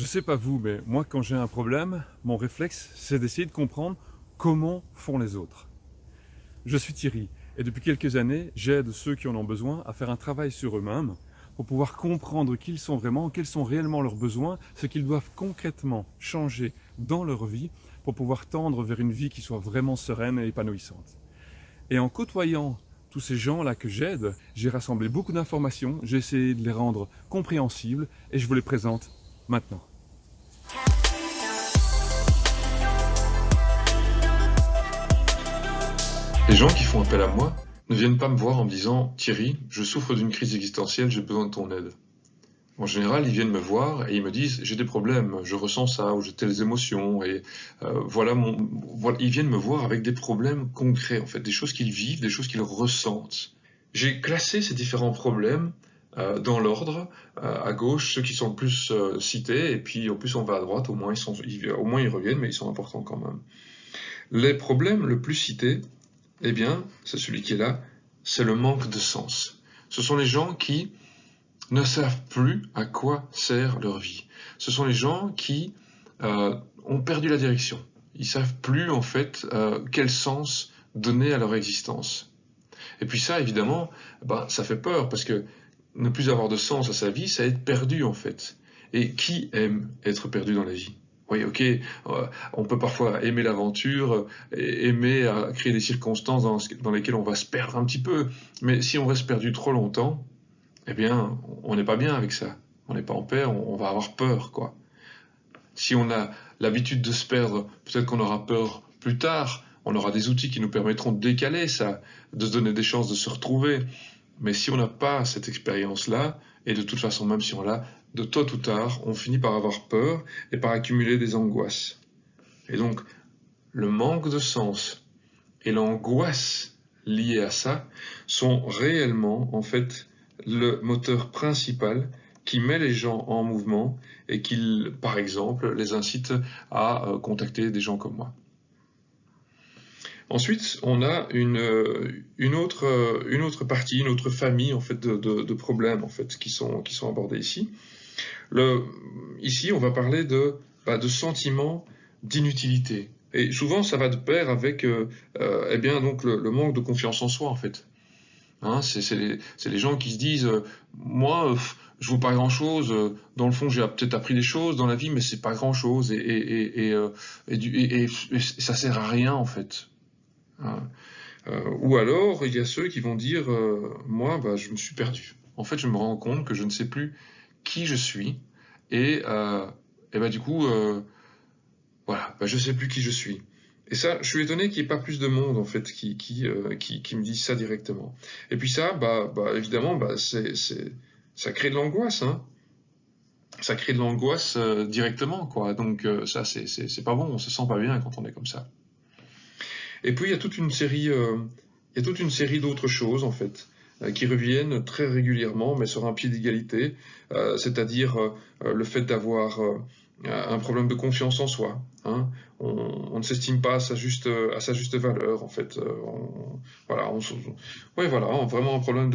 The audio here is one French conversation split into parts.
Je sais pas vous, mais moi quand j'ai un problème, mon réflexe c'est d'essayer de comprendre comment font les autres. Je suis Thierry et depuis quelques années, j'aide ceux qui en ont besoin à faire un travail sur eux-mêmes pour pouvoir comprendre qui ils sont vraiment, quels sont réellement leurs besoins, ce qu'ils doivent concrètement changer dans leur vie pour pouvoir tendre vers une vie qui soit vraiment sereine et épanouissante. Et en côtoyant tous ces gens-là que j'aide, j'ai rassemblé beaucoup d'informations, j'ai essayé de les rendre compréhensibles et je vous les présente maintenant. Les gens qui font appel à moi ne viennent pas me voir en me disant « Thierry, je souffre d'une crise existentielle, j'ai besoin de ton aide ». En général, ils viennent me voir et ils me disent j'ai des problèmes, je ressens ça ou j'ai telles émotions et euh, voilà mon voilà, ils viennent me voir avec des problèmes concrets en fait, des choses qu'ils vivent, des choses qu'ils ressentent. J'ai classé ces différents problèmes euh, dans l'ordre, euh, à gauche ceux qui sont le plus cités et puis au plus on va à droite, moins ils au moins ils reviennent mais ils sont importants quand même. Les problèmes le plus cités, eh bien, c'est celui qui est là, c'est le manque de sens. Ce sont les gens qui ne savent plus à quoi sert leur vie. Ce sont les gens qui euh, ont perdu la direction. Ils savent plus en fait euh, quel sens donner à leur existence. Et puis ça, évidemment, bah, ça fait peur parce que ne plus avoir de sens à sa vie, c'est être perdu en fait. Et qui aime être perdu dans la vie? Oui, ok, euh, on peut parfois aimer l'aventure, aimer créer des circonstances dans, dans, lesquelles on va se perdre un petit peu, mais si on reste perdu trop longtemps, eh bien, on n'est pas bien avec ça. On n'est pas en paix, on, va avoir peur, quoi. Si on a l'habitude de se perdre, peut-être qu'on aura peur plus tard. On aura des outils qui nous permettront de décaler ça, de se donner des chances de se retrouver. Mais si on n'a pas cette expérience-là, et de toute façon, même si on l'a, de tôt ou tard, on finit par avoir peur et par accumuler des angoisses. Et donc, le manque de sens et l'angoisse liée à ça sont réellement, en fait, le moteur principal qui met les gens en mouvement et qui, par exemple, les incite à euh, contacter des gens comme moi. Ensuite, on a une, euh, euh, une autre partie, une autre famille en fait, de, problèmes en fait, qui, sont, qui sont abordés ici. Ici, on va parler de, bah, de sentiments d'inutilité. Et souvent, ça va de pair avec eh bien, donc le, manque de confiance en soi, en fait. Hein, c'est les, gens qui se disent euh, moi, je ne vaux pas grand chose. Euh, dans le fond, j'ai peut-être appris des choses dans la vie, mais c'est pas grand chose et, et, et, euh, et, ça sert à rien en fait. Hein. ou alors, il y a ceux qui vont dire moi, bah, je me suis perdu. En fait, je me rends compte que je ne sais plus qui je suis et, et bah, du coup, voilà, bah, je ne sais plus qui je suis. Et ça, je suis étonné qu'il n'y ait pas plus de monde en fait qui, euh, me dise ça directement. Et puis ça, évidemment, ça crée de l'angoisse. Hein. Ça crée de l'angoisse euh, directement. Donc euh, ça, c'est, pas bon, on se sent pas bien quand on est comme ça. Et puis il y a toute une série, il y a toute une série d'autres choses en fait qui reviennent très régulièrement, mais sur un pied d'égalité, c'est-à-dire le fait d'avoir un problème de confiance en soi. Hein. On, ne s'estime pas à sa juste à sa juste valeur en fait. Euh, voilà, on, voilà, vraiment un problème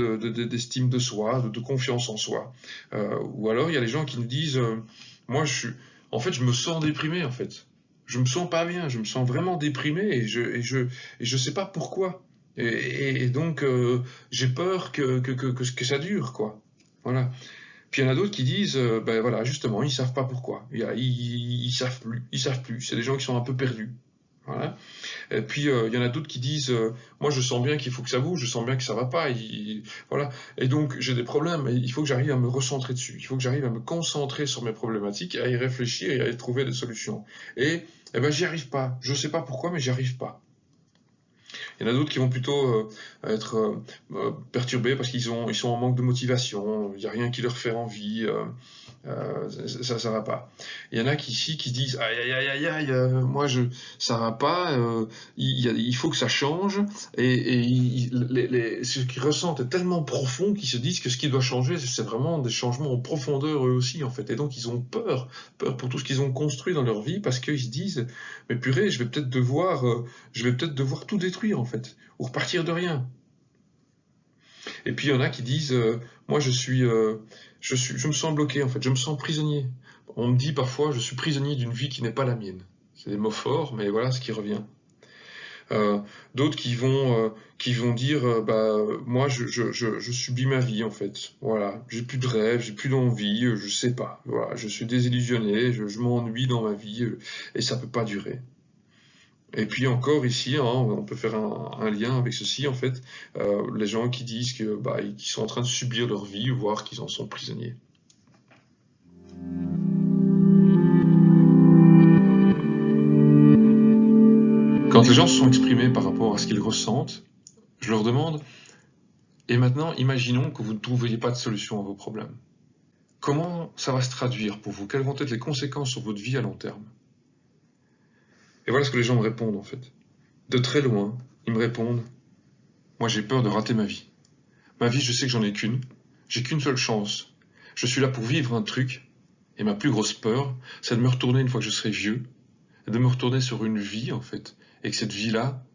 d'estime de, de, soi, de, confiance en soi. Euh, ou alors il y a les gens qui nous disent, euh, moi je suis, en fait je me sens déprimé en fait. Je me sens pas bien, je me sens vraiment déprimé et je et je et je sais pas pourquoi. Et, donc j'ai peur que que, que que ça dure quoi. Voilà. Puis il y en a d'autres qui disent, euh, ben voilà, justement, ils savent pas pourquoi. Ils, ils, savent plus, ils savent plus. C'est des gens qui sont un peu perdus. Et puis euh, il y en a d'autres qui disent, euh, moi je sens bien qu'il faut que ça bouge, je sens bien que ça va pas. voilà. Et donc j'ai des problèmes. Et il faut que j'arrive à me recentrer dessus. Il faut que j'arrive à me concentrer sur mes problématiques, à y réfléchir et à y trouver des solutions. Et eh ben j'y arrive pas. Je sais pas pourquoi, mais j'y arrive pas. Il y en a d'autres qui vont plutôt euh, être perturbés parce qu'ils ils sont en manque de motivation, il n'y a rien qui leur fait envie, ça ça va pas. Il y en a qui ici qui disent aïe aïe aïe aïe aïe, moi je ça va pas, il, faut que ça change et, ce qu'ils ressentent est tellement profond qu'ils se disent que ce qui doit changer c'est vraiment des changements en profondeur eux aussi en fait et donc ils ont peur, peur pour tout ce qu'ils ont construit dans leur vie parce qu'ils se disent mais purée je vais peut-être devoir je vais peut-être devoir tout détruire en fait, ou repartir de rien. Et puis il y en a qui disent, euh, moi je suis, je je me sens bloqué en fait, je me sens prisonnier. On me dit parfois, je suis prisonnier d'une vie qui n'est pas la mienne. C'est des mots forts, mais voilà ce qui revient. Euh, d'autres qui vont euh, qui vont dire euh, bah moi je, je, je, subis ma vie en fait voilà j'ai plus de rêve j'ai plus d'envie je sais pas voilà je suis désillusionné je, m'ennuie dans ma vie et ça peut pas durer et puis encore ici, hein, on peut faire un, lien avec ceci en fait, les gens qui disent bah, qu'ils sont en train de subir leur vie, voire qu'ils en sont prisonniers. Quand les gens se sont exprimés par rapport à ce qu'ils ressentent, je leur demande Et maintenant, imaginons que vous ne trouviez pas de solution à vos problèmes. Comment ça va se traduire pour vous? Quelles vont être les conséquences sur votre vie à long terme Et voilà ce que les gens me répondent en fait. De très loin, ils me répondent Moi j'ai peur de rater ma vie. Ma vie, je sais que j'en ai qu'une. J'ai qu'une seule chance. Je suis là pour vivre un truc. Et ma plus grosse peur, c'est de me retourner une fois que je serai vieux, de me retourner sur une vie en fait et que cette vie-là,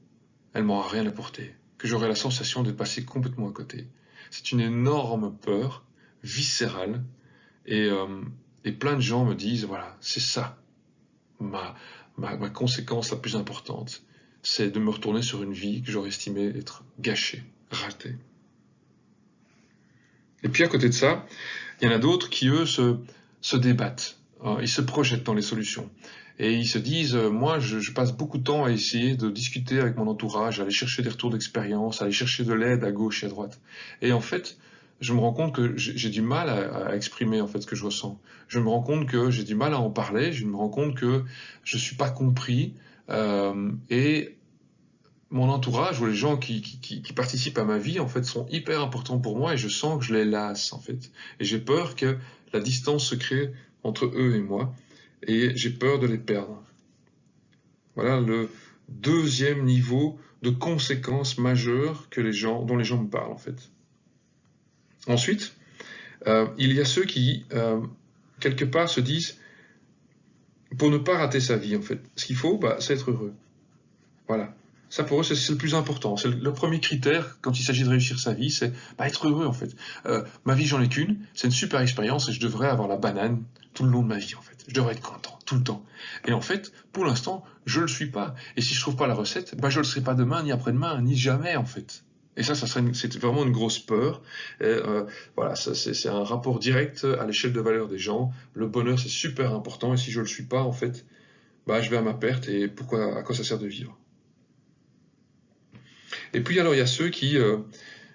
elle m'aura rien apporté, que j'aurai la sensation d'être passé complètement à côté. C'est une énorme peur viscérale et, euh, et, plein de gens me disent, voilà, c'est ça, ma, ma, conséquence la plus importante, c'est de me retourner sur une vie que j'aurais estimée être gâchée, ratée. Et puis à côté de ça, il y en a d'autres qui, eux, se, débattent, hein, ils se projettent dans les solutions et ils se disent, euh, moi, je, passe beaucoup de temps à essayer de discuter avec mon entourage, à aller chercher des retours d'expérience, à aller chercher de l'aide à gauche et à droite. Et en fait, je me rends compte que j'ai du mal à, exprimer en fait ce que je ressens. Je me rends compte que j'ai du mal à en parler. Je me rends compte que je suis pas compris euh, et mon entourage ou les gens qui, qui, participent à ma vie en fait sont hyper importants pour moi et je sens que je les lasse en fait. Et j'ai peur que la distance se crée entre eux et moi et j'ai peur de les perdre. Voilà le deuxième niveau de conséquences majeures que les gens, dont les gens me parlent en fait. Ensuite, euh, il y a ceux qui, euh, quelque part, se disent, pour ne pas rater sa vie en fait, ce qu'il faut, bah, c'est être heureux. Voilà. Ça pour eux, c'est le plus important. C'est le premier critère quand il s'agit de réussir sa vie, c'est bah, être heureux en fait. Euh, ma vie, j'en ai qu'une, c'est une super expérience et je devrais avoir la banane tout le long de ma vie en fait. Je devrais être content tout le temps. Et en fait, pour l'instant, je le suis pas. Et si je trouve pas la recette, bah je le serai pas demain, ni après-demain, ni jamais en fait. Et ça, c'est vraiment une grosse peur. Euh, voilà, c'est un rapport direct à l'échelle de valeur des gens. Le bonheur, c'est super important. Et si je le suis pas, en fait, bah je vais à ma perte. Et pourquoi, à quoi ça sert de vivre? Et puis alors, il y a ceux qui, euh,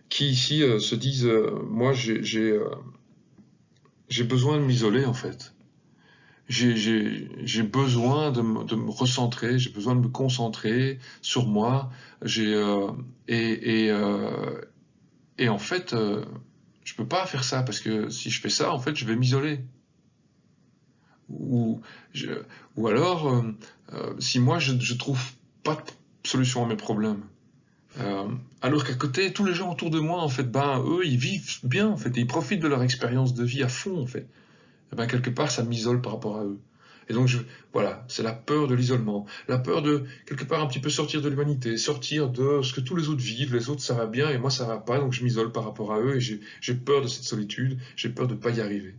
qui ici euh, se disent, moi, j'ai besoin de m'isoler en fait j'ai besoin de me, recentrer, j'ai besoin de me concentrer sur moi. Euh, euh, et, en fait, euh, je peux pas faire ça parce que si je fais ça, en fait, je vais m'isoler. Ou, alors, si moi je, je trouve pas de solution à mes problèmes, alors qu'à côté, tous les gens autour de moi, en fait, ben eux, ils vivent bien, en fait, et ils profitent de leur expérience de vie à fond, en fait. Eh ben, quelque part, ça m'isole par rapport à eux. Et donc, voilà, c'est la peur de l'isolement, la peur de, quelque part, un petit peu sortir de l'humanité, sortir de ce que tous les autres vivent, les autres, ça va bien, et moi, ça va pas, donc je m'isole par rapport à eux, et j'ai peur de cette solitude, j'ai peur de ne pas y arriver.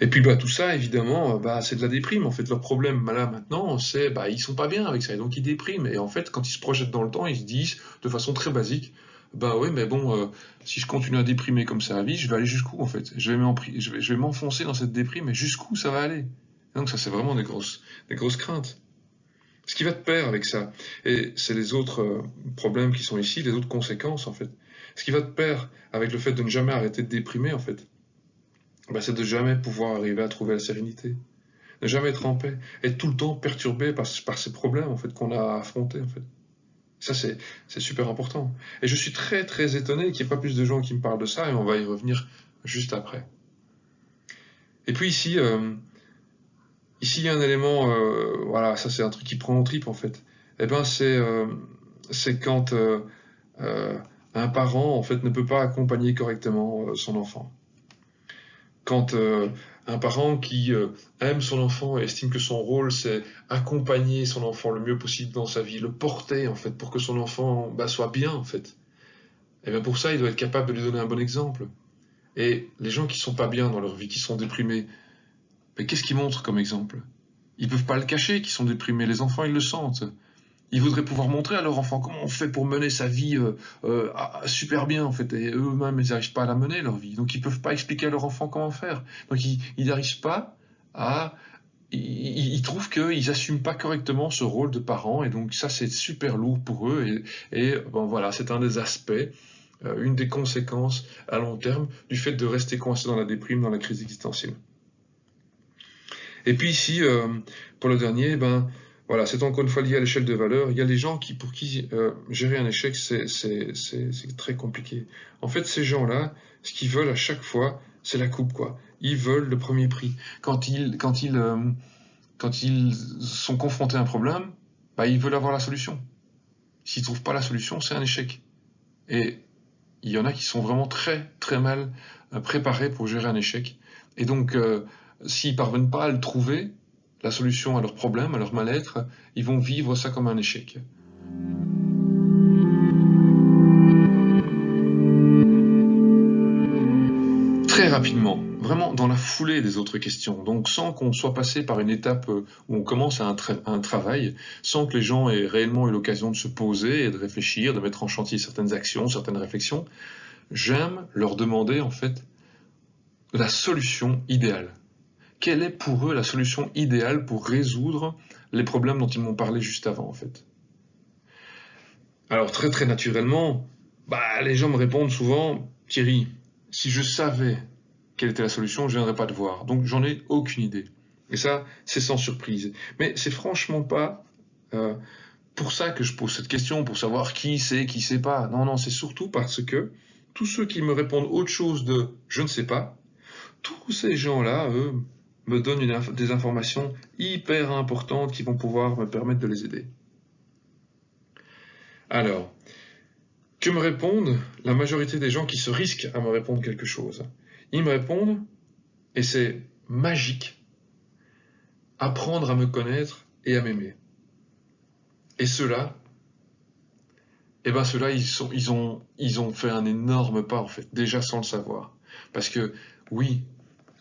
Et puis bah, tout ça, évidemment, bah, c'est de la déprime. En fait, leur problème là maintenant, c'est bah, ils sont pas bien avec ça, et donc ils dépriment. Et en fait, quand ils se projettent dans le temps, ils se disent, de façon très basique, bah oui, mais bon, euh, si je continue à déprimer comme ça à vie, je vais aller jusqu'où en fait? Je vais m'enfoncer dans cette déprime, mais jusqu'où ça va aller? Donc ça, c'est vraiment des grosses, des grosses craintes. Ce qui va de pair avec ça, et c'est les autres euh, problèmes qui sont ici, les autres conséquences en fait. Ce qui va de pair avec le fait de ne jamais arrêter de déprimer en fait, bah, c'est de jamais pouvoir arriver à trouver la sérénité, ne jamais être en paix, être tout le temps perturbé par, par ces problèmes en fait qu'on a à affronter en fait. Ça, c'est super important. Et je suis très, très étonné qu'il n'y ait pas plus de gens qui me parlent de ça, et on va y revenir juste après. Et puis ici, euh, ici, il y a un élément, euh, voilà, ça c'est un truc qui prend en trip en fait. Eh ben, c'est euh, quand euh, un parent en fait ne peut pas accompagner correctement son enfant. Quand un parent qui euh, aime son enfant et estime que son rôle c'est accompagner son enfant le mieux possible dans sa vie, le porter en fait pour que son enfant bah, soit bien en fait. Et bien pour ça, il doit être capable de lui donner un bon exemple. Et les gens qui sont pas bien dans leur vie, qui sont déprimés, qu'est-ce qu'ils montrent comme exemple? Ils peuvent pas le cacher qu'ils sont déprimés. Les enfants, ils le sentent. Ils voudraient pouvoir montrer à leur enfant comment on fait pour mener sa vie euh, euh, super bien en fait. Et eux-mêmes, ils n'arrivent pas à la mener leur vie. Donc ils peuvent pas expliquer à leur enfant comment faire. Donc ils n'arrivent pas à ils, trouvent qu'ils n'assument pas correctement ce rôle de parent et donc ça c'est super lourd pour eux et, bon voilà c'est un des aspects euh, une des conséquences à long terme du fait de rester coincé dans la déprime dans la crise existentielle et puis ici pour le dernier ben voilà, c'est encore une fois lié à l'échelle de valeur. Il y a des gens qui, pour qui euh, gérer un échec, c'est très compliqué. En fait, ces gens-là, ce qu'ils veulent à chaque fois, c'est la coupe, quoi. Ils veulent le premier prix. Quand ils, quand ils, euh, quand ils sont confrontés à un problème, bah, ils veulent avoir la solution. S'ils trouvent pas la solution, c'est un échec. Et il y en a qui sont vraiment très, très mal euh, préparés pour gérer un échec. Et donc, s'ils parviennent pas à le trouver, la solution à leurs problèmes, à leur mal-être, ils vont vivre ça comme un échec. Très rapidement, vraiment dans la foulée des autres questions, donc sans qu'on soit passé par une étape où on commence un, un travail, sans que les gens aient réellement eu l'occasion de se poser et de réfléchir, de mettre en chantier certaines actions, certaines réflexions, j'aime leur demander en fait la solution idéale quelle est pour eux la solution idéale pour résoudre les problèmes dont ils m'ont parlé juste avant, en fait? Alors très très naturellement, bah, les gens me répondent souvent, Thierry, si je savais quelle était la solution, je ne viendrais pas te voir. Donc j'en ai aucune idée. Et ça, c'est sans surprise. Mais c'est franchement pas euh, pour ça que je pose cette question, pour savoir qui sait, qui sait pas. Non, non, c'est surtout parce que tous ceux qui me répondent autre chose de je ne sais pas, tous ces gens-là, eux, me donnent des informations hyper importantes qui vont pouvoir me permettre de les aider. Alors, que me répondent la majorité des gens qui se risquent à me répondre quelque chose? Ils me répondent, et c'est magique, apprendre à me connaître et à m'aimer. Et ceux-là, eh ben ceux-là, ils, ils, ont, ils ont fait un énorme pas, en fait, déjà sans le savoir. Parce que, oui,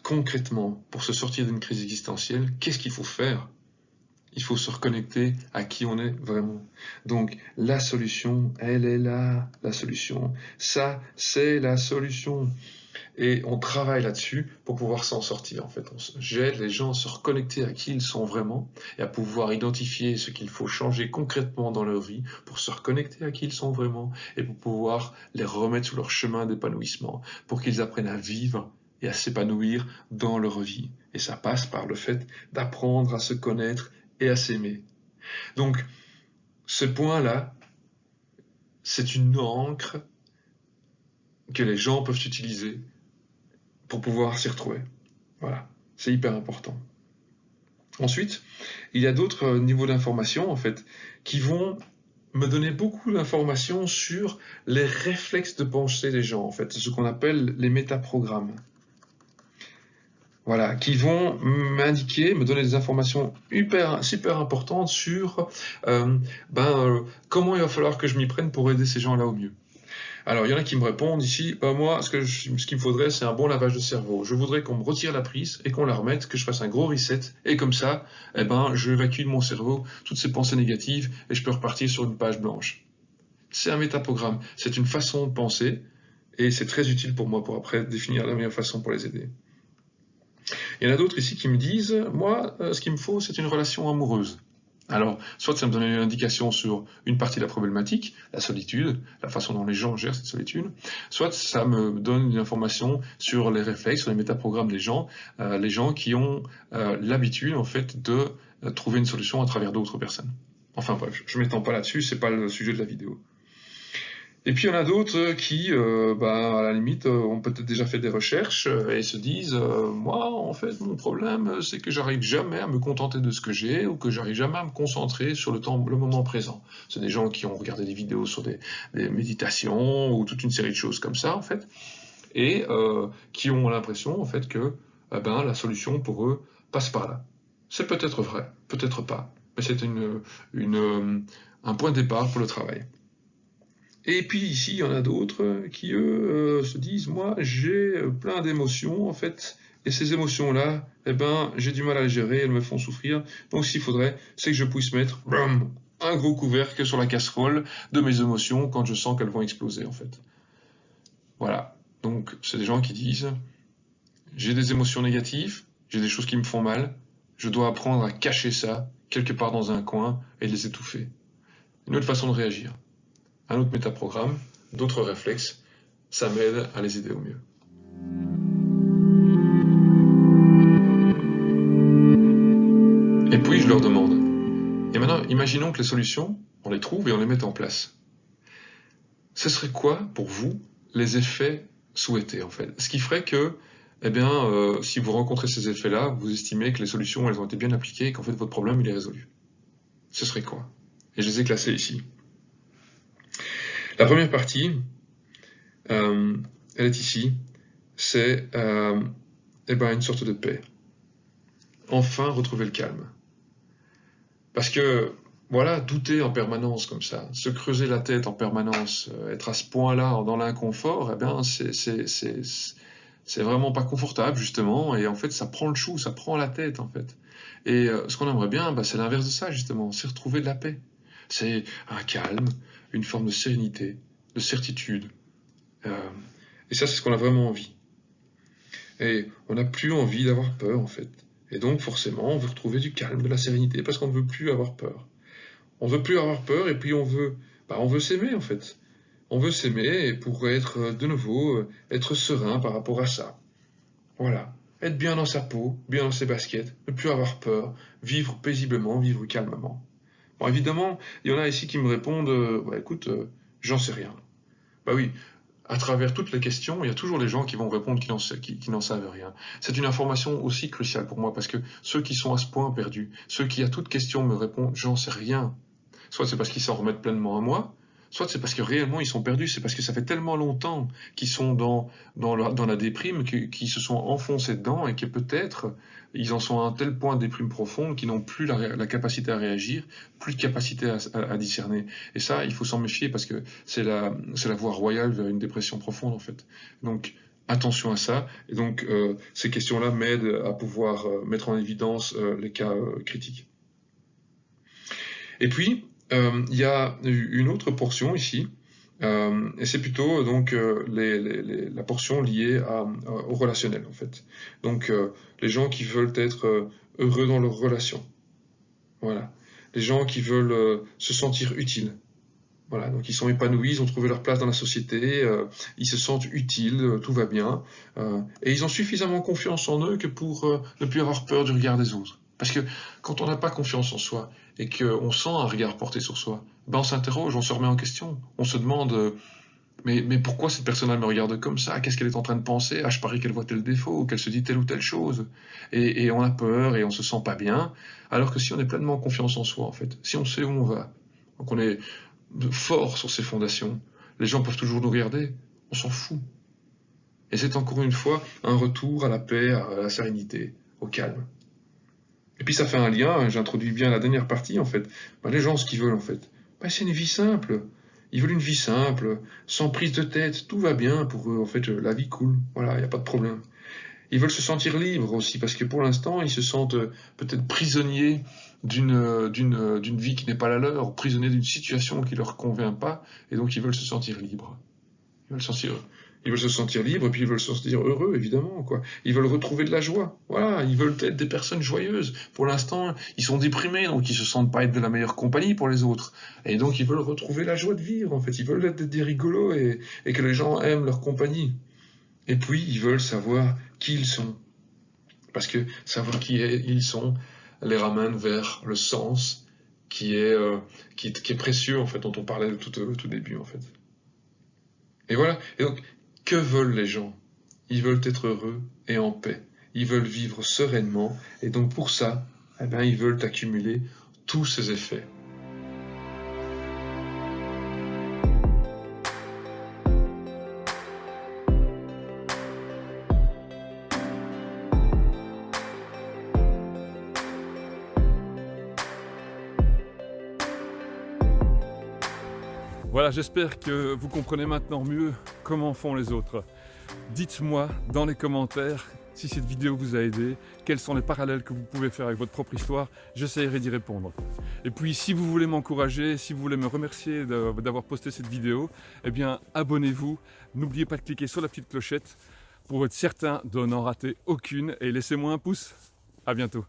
concrètement, pour se sortir d'une crise existentielle, qu'est-ce qu'il faut faire? Il faut se reconnecter à qui on est vraiment. Donc, la solution, elle est là, la solution. Ça, c'est la solution. Et on travaille là-dessus pour pouvoir s'en sortir. En fait, j'aide les gens à se reconnecter à qui ils sont vraiment et à pouvoir identifier ce qu'il faut changer concrètement dans leur vie pour se reconnecter à qui ils sont vraiment et pour pouvoir les remettre sur leur chemin d'épanouissement, pour qu'ils apprennent à vivre et à s'épanouir dans leur vie. Et ça passe par le fait d'apprendre à se connaître et à s'aimer. Donc, ce point-là, c'est une encre que les gens peuvent utiliser pour pouvoir s'y retrouver. Voilà, c'est hyper important. Ensuite, il y a d'autres niveaux d'information, en fait, qui vont me donner beaucoup d'informations sur les réflexes de pensée des gens, en fait, ce qu'on appelle les métaprogrammes voilà, qui vont m'indiquer, me donner des informations hyper, super importantes sur euh, ben, euh, comment il va falloir que je m'y prenne pour aider ces gens-là au mieux. Alors, il y en a qui me répondent ici, ben, moi, ce qu'il ce me faudrait, c'est un bon lavage de cerveau. Je voudrais qu'on me retire la prise et qu'on la remette, que je fasse un gros reset, et comme ça, eh ben, je évacue de mon cerveau toutes ces pensées négatives et je peux repartir sur une page blanche. C'est un métaprogramme, c'est une façon de penser, et c'est très utile pour moi pour après définir la meilleure façon pour les aider. Il y en a d'autres ici qui me disent, moi, euh, ce qu'il me faut, c'est une relation amoureuse. Alors, soit ça me donne une indication sur une partie de la problématique, la solitude, la façon dont les gens gèrent cette solitude, soit ça me donne une information sur les réflexes, sur les métaprogrammes des gens, euh, les gens qui ont euh, l'habitude, en fait, de trouver une solution à travers d'autres personnes. Enfin bref, je ne m'étends pas là-dessus, c'est pas le sujet de la vidéo. Et puis il y en a d'autres qui, euh, bah, à la limite, euh, ont peut-être déjà fait des recherches euh, et se disent moi, en fait, mon problème, c'est que j'arrive jamais à me contenter de ce que j'ai ou que j'arrive jamais à me concentrer sur le temps, le moment présent. C'est des gens qui ont regardé des vidéos sur des, méditations ou toute une série de choses comme ça, en fait, et qui ont l'impression, en fait, que eh ben, la solution pour eux passe par là. C'est peut-être vrai, peut-être pas, mais c'est un point de départ pour le travail. Et puis ici, il y en a d'autres qui, eux, se disent, moi, j'ai plein d'émotions, en fait, et ces émotions-là, eh ben, j'ai du mal à les gérer, elles me font souffrir. Donc, qu'il faudrait, c'est que je puisse mettre un gros couvercle sur la casserole de mes émotions quand je sens qu'elles vont exploser, en fait. Voilà. Donc, c'est des gens qui disent, j'ai des émotions négatives, j'ai des choses qui me font mal, je dois apprendre à cacher ça quelque part dans un coin et les étouffer. Une autre façon de réagir. Un autre métaprogramme, d'autres réflexes, ça m'aide à les aider au mieux. Et puis je leur demande, et maintenant imaginons que les solutions, on les trouve et on les met en place. Ce serait quoi pour vous les effets souhaités en fait? Ce qui ferait que eh bien, euh, si vous rencontrez ces effets-là, vous estimez que les solutions, elles ont été bien appliquées et qu'en fait, votre problème, il est résolu. Ce serait quoi? Et je les ai classés ici. La première partie, euh, elle est ici, c'est euh, eh ben, une sorte de paix. Enfin, retrouver le calme. Parce que, voilà, douter en permanence comme ça, se creuser la tête en permanence, être à ce point-là dans l'inconfort, eh bien, c'est vraiment pas confortable justement et en fait ça prend le chou, ça prend la tête en fait. Et euh, ce qu'on aimerait bien, bah, c'est l'inverse de ça justement, c'est retrouver de la paix. C'est un calme, une forme de sérénité, de certitude. Euh, et ça c'est ce qu'on a vraiment envie. Et on n'a plus envie d'avoir peur en fait. Et donc forcément on veut retrouver du calme, de la sérénité parce qu'on ne veut plus avoir peur. On veut plus avoir peur et puis on veut, bah, on veut s'aimer en fait. On veut s'aimer pour être euh, de nouveau, euh, être serein par rapport à ça. Voilà. Être bien dans sa peau, bien dans ses baskets, ne plus avoir peur, vivre paisiblement, vivre calmement. Bon, évidemment, il y en a ici qui me répondent, euh, bah, écoute, j'en sais rien. Bah oui, à travers toutes les questions, il y a toujours des gens qui vont répondre qui n'en savent rien. C'est une information aussi cruciale pour moi parce que ceux qui sont à ce point perdus, ceux qui à toute question me répondent j'en sais rien, soit c'est parce qu'ils s'en remettent pleinement à moi, soit c'est parce que réellement ils sont perdus, c'est parce que ça fait tellement longtemps qu'ils sont dans, dans, la, déprime, qu'ils se sont enfoncés dedans et que peut-être ils en sont à un tel point de déprime profonde qu'ils n'ont plus la, capacité à réagir, plus de capacité à, discerner. Et ça, il faut s'en méfier parce que c'est la, la voie royale vers une dépression profonde en fait. Donc attention à ça. Et donc euh, ces questions-là m'aident à pouvoir euh, mettre en évidence euh, les cas critiques. Et puis, il y a une autre portion ici, euh, et c'est plutôt donc euh, la portion liée au relationnel en fait. Donc les gens qui veulent être heureux dans leurs relations. Voilà. Les gens qui veulent se sentir utiles. Voilà, donc ils sont épanouis, ils ont trouvé leur place dans la société, ils se sentent utiles, tout va bien, et ils ont suffisamment confiance en eux que pour ne plus avoir peur du regard des autres. Parce que quand on n'a pas confiance en soi et qu'on sent un regard porté sur soi, ben on s'interroge, on se remet en question, on se demande euh, mais, pourquoi cette personne-là me regarde comme ça? Qu'est-ce qu'elle est en train de penser? Ah, je parie qu'elle voit tel défaut, qu'elle se dit telle ou telle chose. Et, on a peur et on se sent pas bien. Alors que si on est pleinement confiance en soi, en fait, si on sait où on va, qu'on est fort sur ses fondations, les gens peuvent toujours nous regarder, on s'en fout. Et c'est encore une fois un retour à la paix, à la sérénité, au calme. Et puis ça fait un lien, j'introduis bien la dernière partie en fait. Ben, les gens, ce qu'ils veulent en fait, ben, c'est une vie simple. Ils veulent une vie simple, sans prise de tête, tout va bien pour eux, en fait, la vie coule, voilà, il n'y a pas de problème. Ils veulent se sentir libres aussi, parce que pour l'instant, ils se sentent euh, peut-être prisonniers d'une, euh, euh, d'une vie qui n'est pas la leur, prisonniers d'une situation qui ne leur convient pas, et donc ils veulent se sentir libres. Ils veulent se sentir ils veulent se sentir libres, et puis ils veulent se sentir heureux, évidemment. Quoi. Ils veulent retrouver de la joie. Voilà, ils veulent être des personnes joyeuses. Pour l'instant, ils sont déprimés, donc ils se sentent pas être de la meilleure compagnie pour les autres. Et donc ils veulent retrouver la joie de vivre, en fait. Ils veulent être des rigolos et, que les gens aiment leur compagnie. Et puis, ils veulent savoir qui ils sont. Parce que savoir qui ils sont les ramène vers le sens qui est, euh, qui, est précieux, en fait, dont on parlait tout, au tout début, en fait. Et voilà. Et donc, que veulent les gens? Ils veulent être heureux et en paix. Ils veulent vivre sereinement et donc pour ça, eh bien, ils veulent accumuler tous ces effets. Voilà, j'espère que vous comprenez maintenant mieux comment font les autres. Dites-moi dans les commentaires si cette vidéo vous a aidé, quels sont les parallèles que vous pouvez faire avec votre propre histoire, j'essaierai d'y répondre. Et puis si vous voulez m'encourager, si vous voulez me remercier d'avoir posté cette vidéo, eh bien abonnez-vous, n'oubliez pas de cliquer sur la petite clochette pour être certain de n'en rater aucune et laissez-moi un pouce. À bientôt